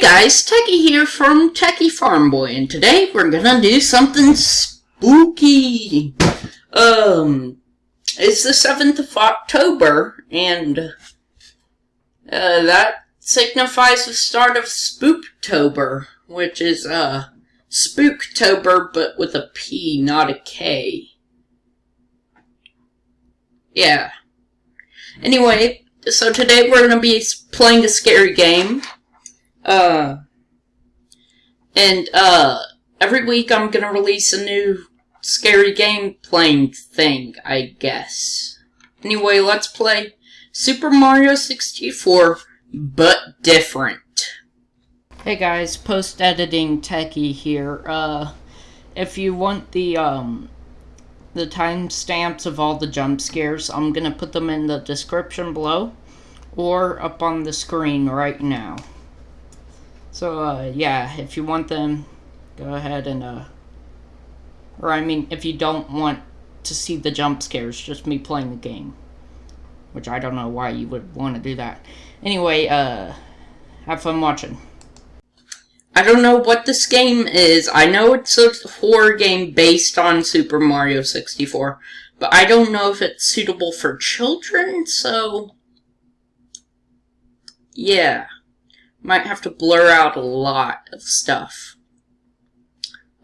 Guys, Techie here from Techie Farm Boy, and today we're gonna do something spooky. Um, it's the 7th of October, and uh, that signifies the start of Spooktober, which is uh, Spooptober, but with a P, not a K. Yeah. Anyway, so today we're gonna be playing a scary game. Uh, and, uh, every week I'm gonna release a new scary game playing thing, I guess. Anyway, let's play Super Mario 64, but different. Hey guys, post-editing techie here. Uh, if you want the, um, the timestamps of all the jump scares, I'm gonna put them in the description below, or up on the screen right now. So, uh, yeah, if you want them, go ahead and, uh, or I mean, if you don't want to see the jump scares, just me playing the game. Which I don't know why you would want to do that. Anyway, uh, have fun watching. I don't know what this game is. I know it's a horror game based on Super Mario 64, but I don't know if it's suitable for children, so... Yeah. Might have to blur out a lot of stuff.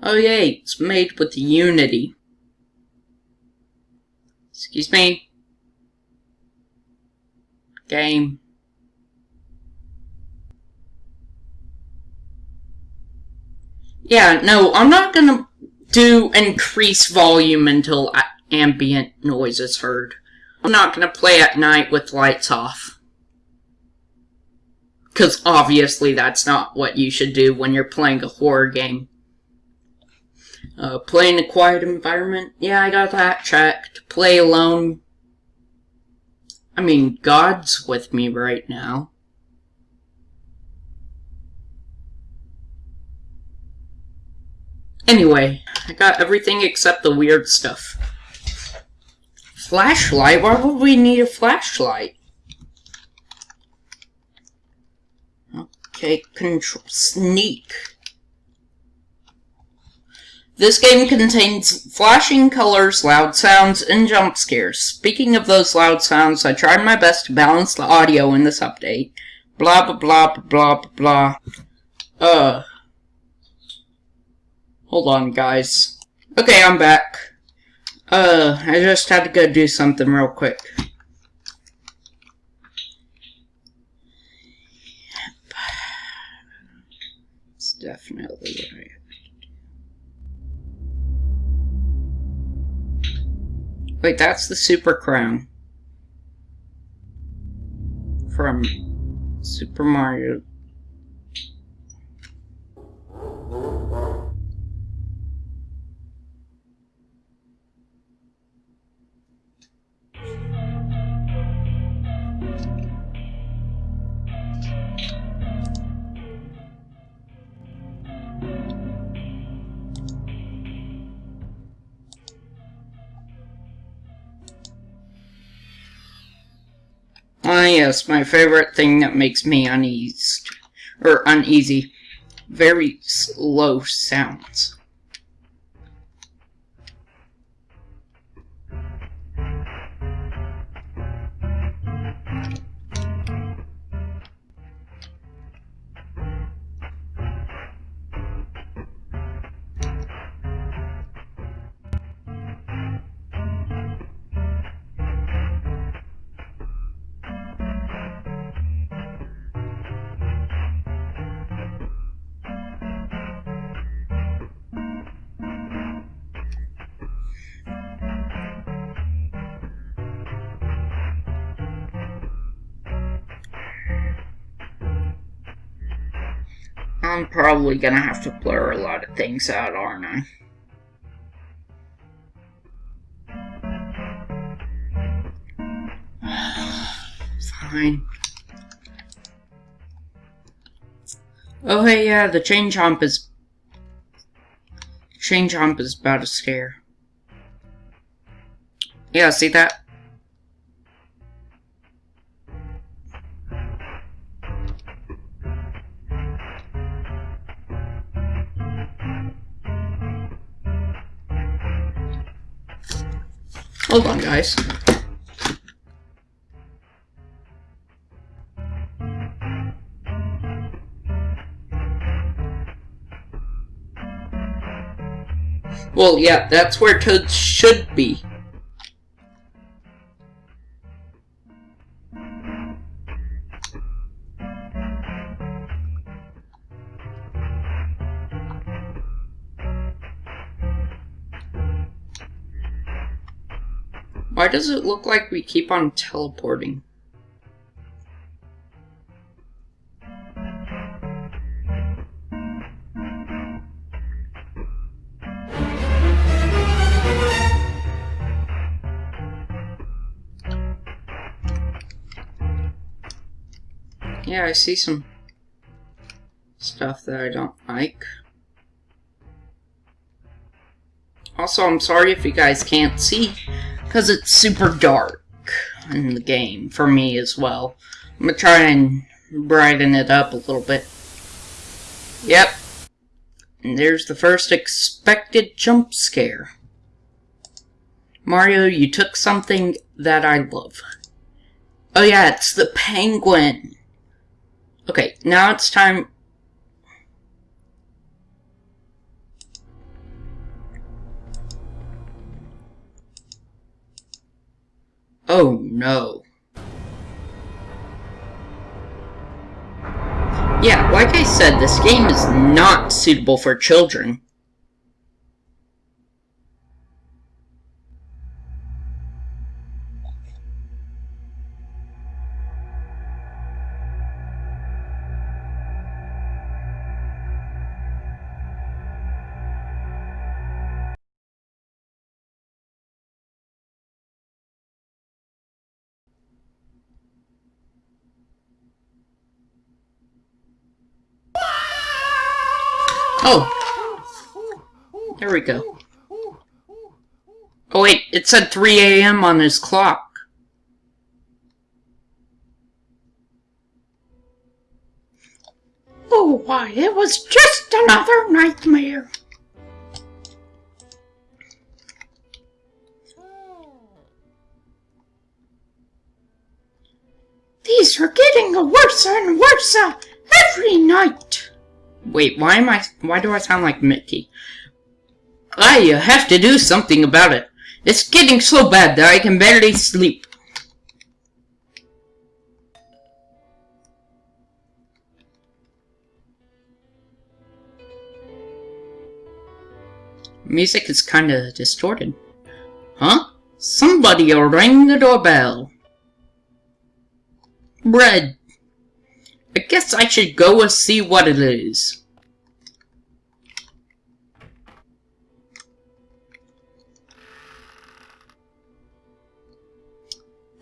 Oh yay, it's made with Unity. Excuse me. Game. Yeah, no, I'm not gonna do increase volume until ambient noise is heard. I'm not gonna play at night with lights off. Because obviously that's not what you should do when you're playing a horror game. Uh, play in a quiet environment? Yeah, I got that checked. Play alone? I mean, God's with me right now. Anyway, I got everything except the weird stuff. Flashlight? Why would we need a flashlight? Okay, control sneak. This game contains flashing colors, loud sounds, and jump scares. Speaking of those loud sounds, I tried my best to balance the audio in this update. Blah blah blah blah blah. Uh. Hold on, guys. Okay, I'm back. Uh, I just had to go do something real quick. Definitely what I Wait, that's the Super Crown. From Super Mario Ah, yes, my favorite thing that makes me uneasy, or uneasy. Very slow sounds. I'm probably gonna have to blur a lot of things out, aren't I? Fine. Oh hey, yeah, the chain chomp is... Chain chomp is about to scare. Yeah, see that? Hold on, guys. Well, yeah, that's where Toad should be. Does it look like we keep on teleporting? Yeah, I see some stuff that I don't like. Also, I'm sorry if you guys can't see, because it's super dark in the game, for me as well. I'm gonna try and brighten it up a little bit. Yep. And there's the first expected jump scare. Mario, you took something that I love. Oh yeah, it's the penguin. Okay, now it's time... Oh no. Yeah, like I said, this game is not suitable for children. Oh. There we go. Oh wait, it said 3 a.m. on his clock. Oh, why, it was just another nightmare. These are getting worse and worse uh, every night. Wait, why am I- why do I sound like Mickey? I have to do something about it. It's getting so bad that I can barely sleep. Music is kinda distorted. Huh? Somebody'll ring the doorbell. Bread. I guess I should go and see what it is.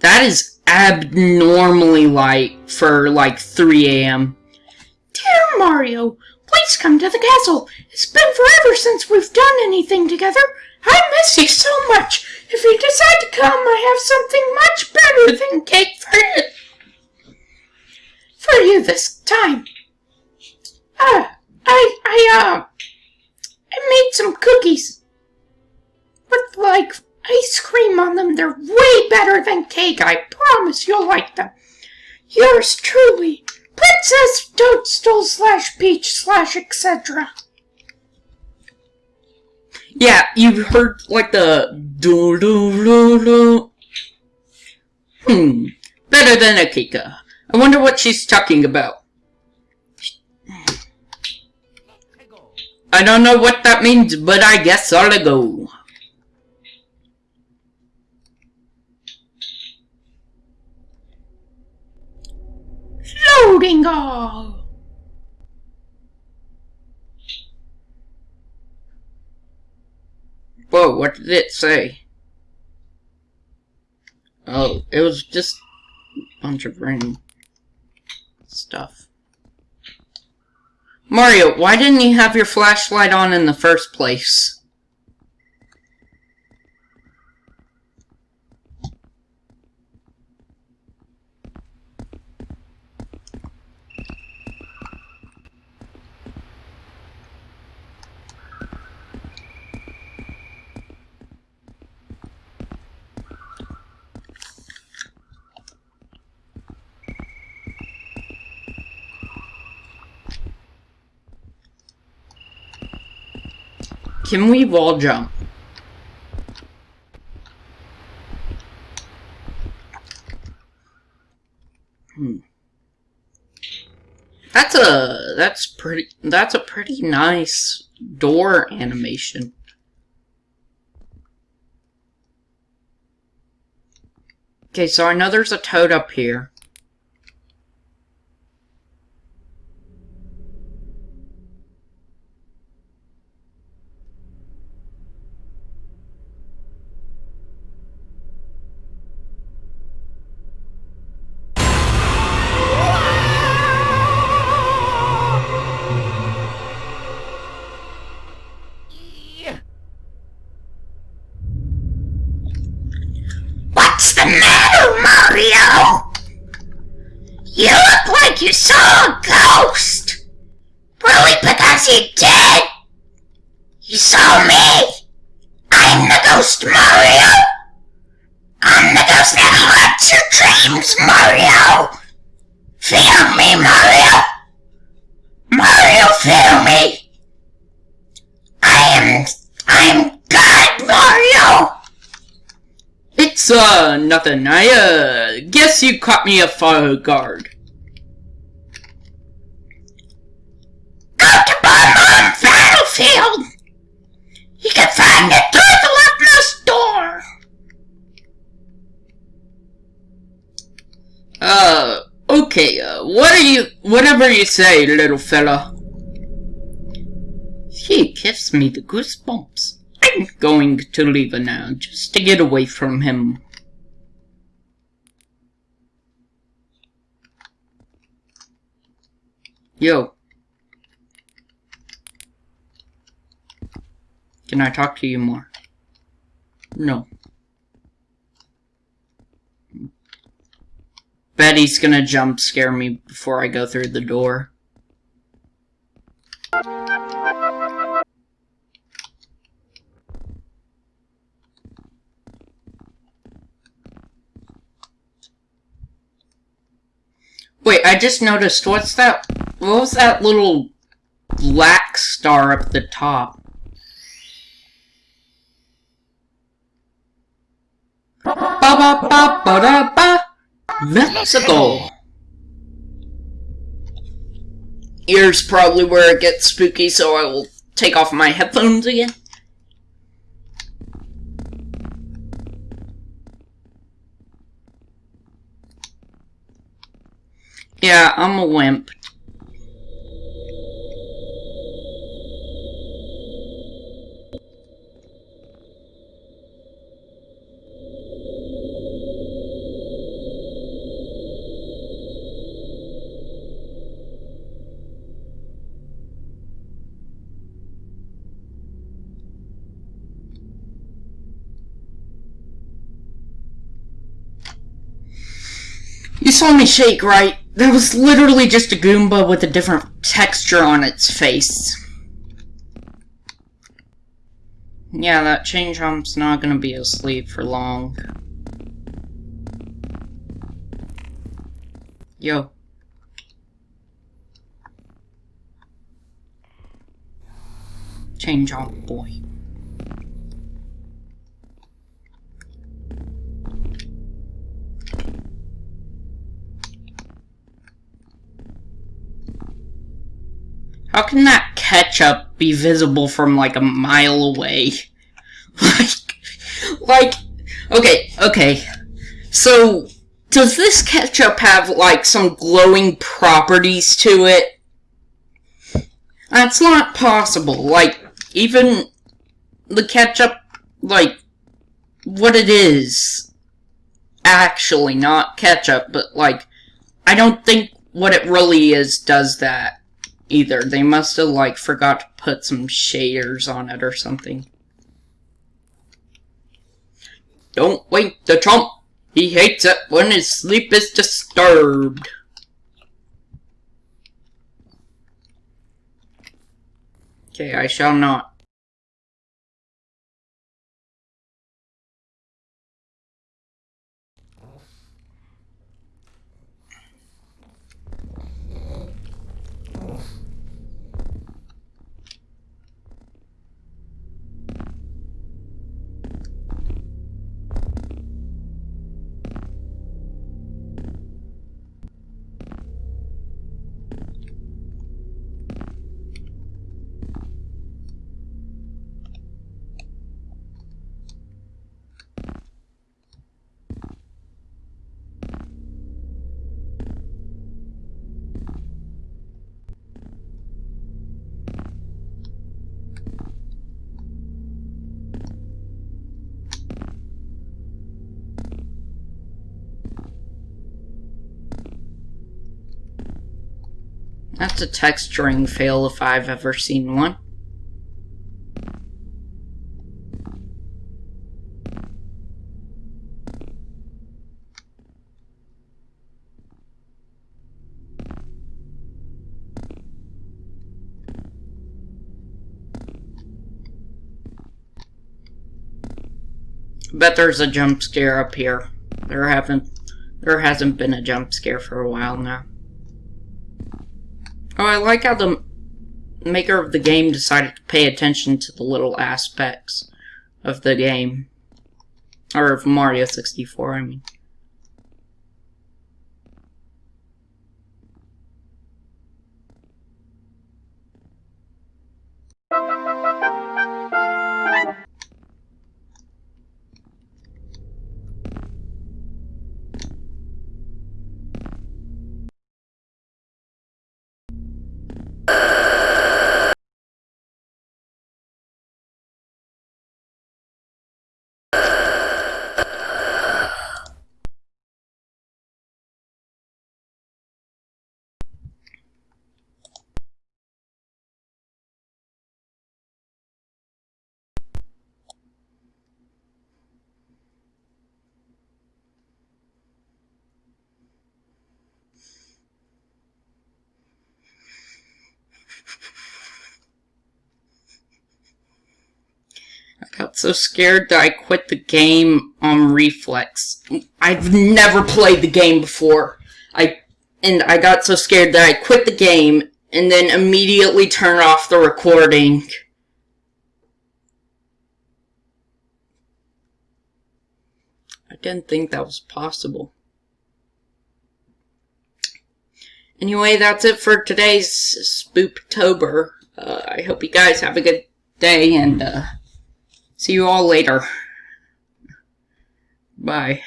That is abnormally light for like 3 a.m. Dear Mario, please come to the castle. It's been forever since we've done anything together. I miss you so much. If you decide to come, I have something much better than cake for you. For you this time. Uh, I, I, uh, I made some cookies. With, like, ice cream on them. They're way better than cake. I promise you'll like them. Yours truly, Princess Toadstool slash Peach slash etc. Yeah, you've heard like the do do do do. Hmm, better than a Kika. I wonder what she's talking about. I don't know what that means, but I guess I'll go. Loading all. Whoa, what did it say? Oh, it was just a bunch of random stuff. Mario, why didn't you have your flashlight on in the first place? Can we wall jump? That's a that's pretty that's a pretty nice door animation. Okay, so I know there's a toad up here. You did? You saw me? I'm the ghost, Mario. I'm the ghost that haunts your dreams, Mario. Feel me, Mario. Mario, feel me. I am, I am God, Mario. It's, uh, nothing. I, uh, guess you caught me a fire guard. Go to Bob-omb Battlefield! You can find it through the door! Uh, okay, uh, what are you, whatever you say, little fella. He gives me the goosebumps. I'm going to leave it now, just to get away from him. Yo. Can I talk to you more? No. Betty's gonna jump scare me before I go through the door. Wait, I just noticed, what's that, what was that little black star up the top? Ba ba ba da ba. Let's. Ears probably where it gets spooky, so I will take off my headphones again. Yeah, I'm a wimp. Saw me shake, right? That was literally just a Goomba with a different texture on its face. Yeah, that chain chomp's not gonna be asleep for long. Yo. Chain chomp boy. How can that ketchup be visible from like a mile away? like, like, okay, okay. So, does this ketchup have like some glowing properties to it? That's not possible. Like, even the ketchup, like, what it is, actually, not ketchup, but like, I don't think what it really is does that either. They must have, like, forgot to put some shaders on it or something. Don't wake the chump! He hates it when his sleep is disturbed. Okay, I shall not. That's a texturing fail if I've ever seen one. Bet there's a jump scare up here. There haven't there hasn't been a jump scare for a while now. Oh, I like how the maker of the game decided to pay attention to the little aspects of the game. Or of Mario 64, I mean. I got so scared that I quit the game on reflex. I've never played the game before. I and I got so scared that I quit the game and then immediately turned off the recording. I didn't think that was possible. Anyway, that's it for today's Spooptober. Uh, I hope you guys have a good day and uh, see you all later. Bye.